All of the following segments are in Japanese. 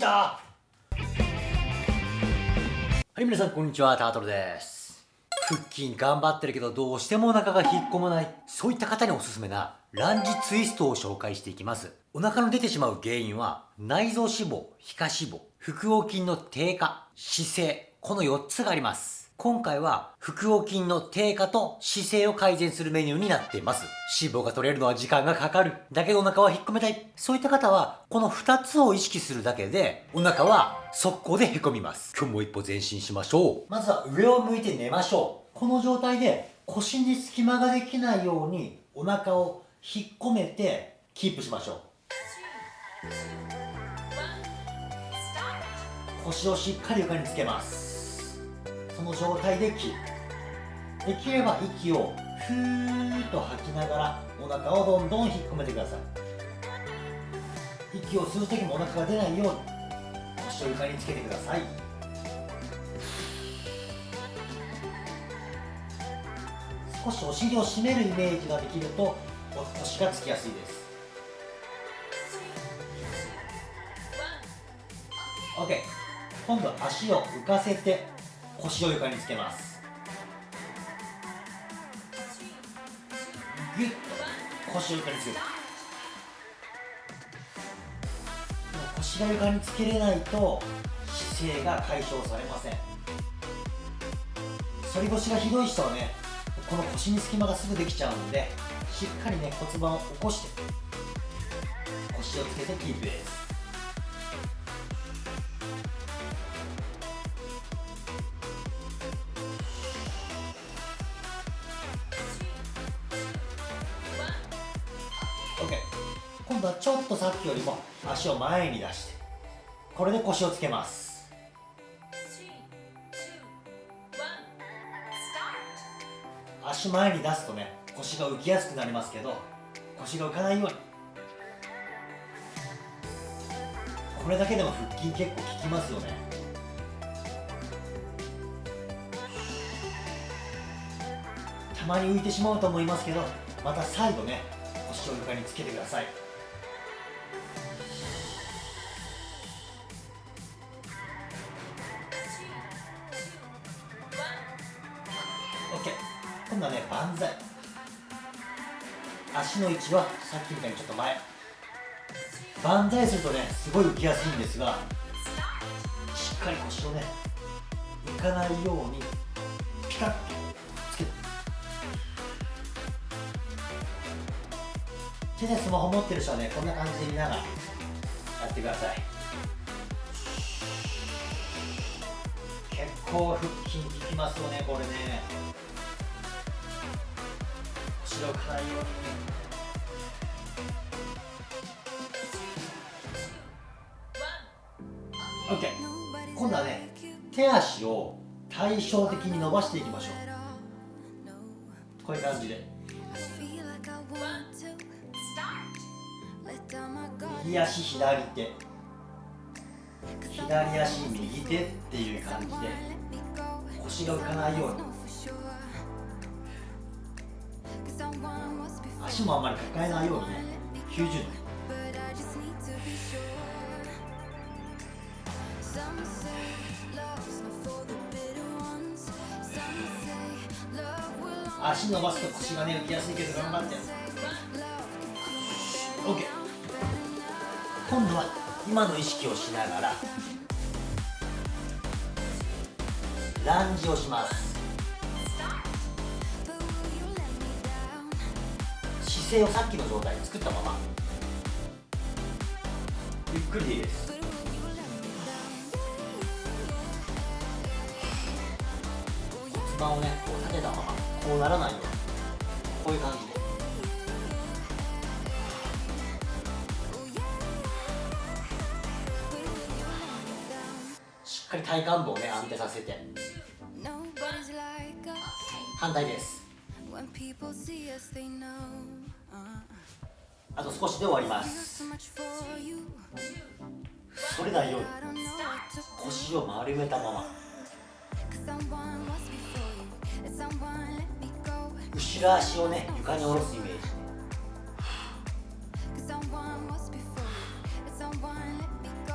た。はい皆さんこんにちは。タートルです。腹筋頑張ってるけどどうしてもお腹が引っ込まない。そういった方におすすめなランジツイストを紹介していきます。お腹の出てしまう原因は内臓脂肪皮下脂肪腹横筋の低下姿勢この4つがあります。今回は腹横筋の低下と姿勢を改善するメニューになっています。脂肪が取れるのは時間がかかる。だけどお腹は引っ込めたい。そういった方は、この2つを意識するだけで、お腹は速攻でへこみます。今日も一歩前進しましょう。まずは上を向いて寝ましょう。この状態で腰に隙間ができないようにお腹を引っ込めてキープしましょう。腰をしっかり床につけます。その状態で切るできれば息をふーっと吐きながらお腹をどんどん引っ込めてください。息を吸う時もお腹が出ないように腰を床につけてください。少しお尻を締めるイメージができると腰がつきやすいです。OK 今度は足を浮かせて腰を床につけます。ギュッと腰を床につける。腰が床につけれないと姿勢が解消されません。反り腰がひどい人はねこの腰に隙間がすぐできちゃうのでしっかりね骨盤を起こして腰をつけてキープです。度はちょっとさっきよりも足を前に出してこれで腰をつけます。足前に出すとね腰が浮きやすくなりますけど腰が浮かないように。これだけでも腹筋結構効きますよね。たまに浮いてしまうと思いますけどまた再度ね腰を床につけてください。今度はね万歳。足の位置はさっきみたいにちょっと前。万歳するとねすごい浮きやすいんですがしっかり腰をね浮かないようにピタッとつけて。手でスマホ持ってる人はねこんな感じで見ながらやってください。結構腹筋効きますよねこれね。後ろからように OK 今度はね手足を対照的に伸ばしていきましょう。こういう感じで。右足左手。左足右手っていう感じで腰が浮かないように。足もあんまり抱えないようにね90度。足伸ばすと腰がね浮きやすいけど頑張って。OK 今度は今の意識をしながらランジをします。姿勢をさっきの状態作ったまま。ゆっくりでいいです。骨盤をねこう立てたままこうならないように。こういう感じで。しっかり体幹部をね安定させて。反対です。あと少しで終わります。反れない。ように腰を丸めたまま。後ろ足をね床に下ろすイメージ。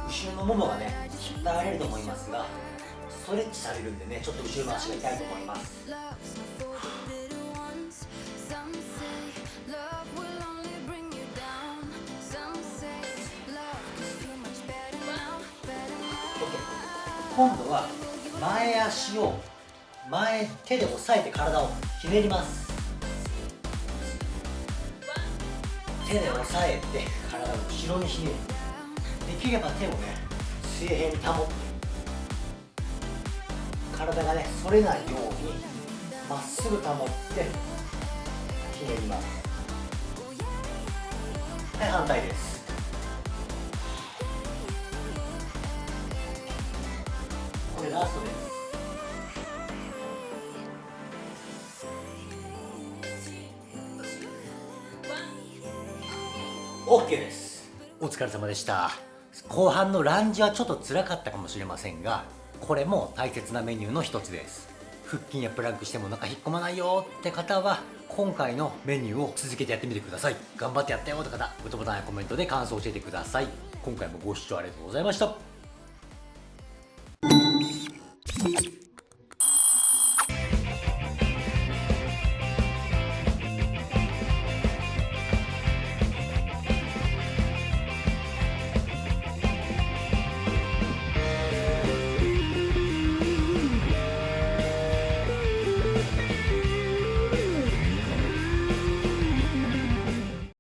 後ろのももがね引っ張られると思いますがストレッチされるんでねちょっと後ろの足が痛いと思います今度は前足を前手で押さえて体をひねります。手で押さえて体を後ろにひねる。できれば手をね水平に保って。体がね反れないようにまっすぐ保ってひねります。はい反対です。OK です。お疲れ様でした。後半のランジはちょっと辛かったかもしれませんがこれも大切なメニューの一つです。腹筋やプランクしてもお腹引っ込まないよって方は今回のメニューを続けてやってみてください。頑張ってやったよって方グッドボタンやコメントで感想を教えてください。今回もご視聴ありがとうございました。